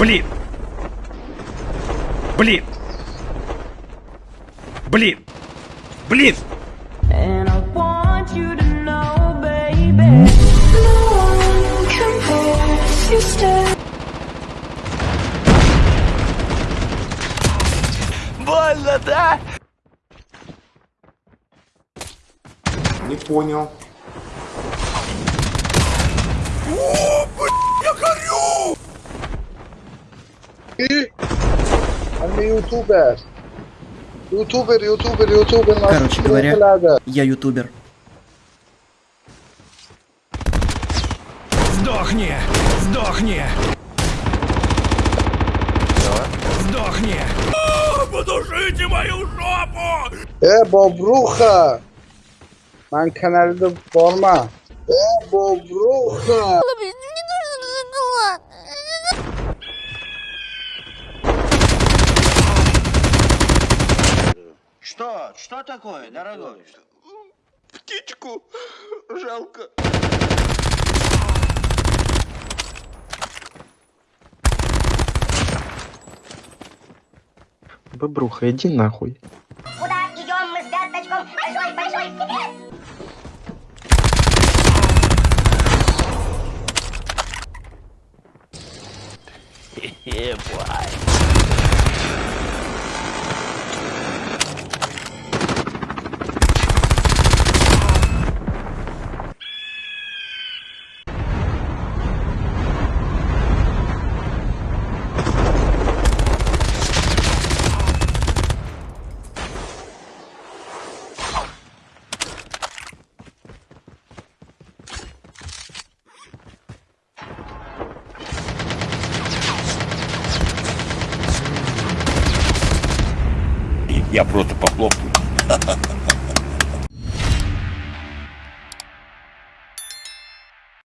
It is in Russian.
Блин! Блин! Блин! Блин! Больно, да? Не понял. Он не ютубер. Ютубер, ютубер, ютубер. Короче говоря, надо. я ютубер. Сдохни! Сдохни! Сдохни! Подушите мою жопу! Bobruxa. Ben kanalda forma. E bobruxa. Что? Что такое, дорогой? Птичку жалко. Бобруха, иди нахуй. Куда идем мы с пяточком? Большой-большой секрет! Я просто похлопаю.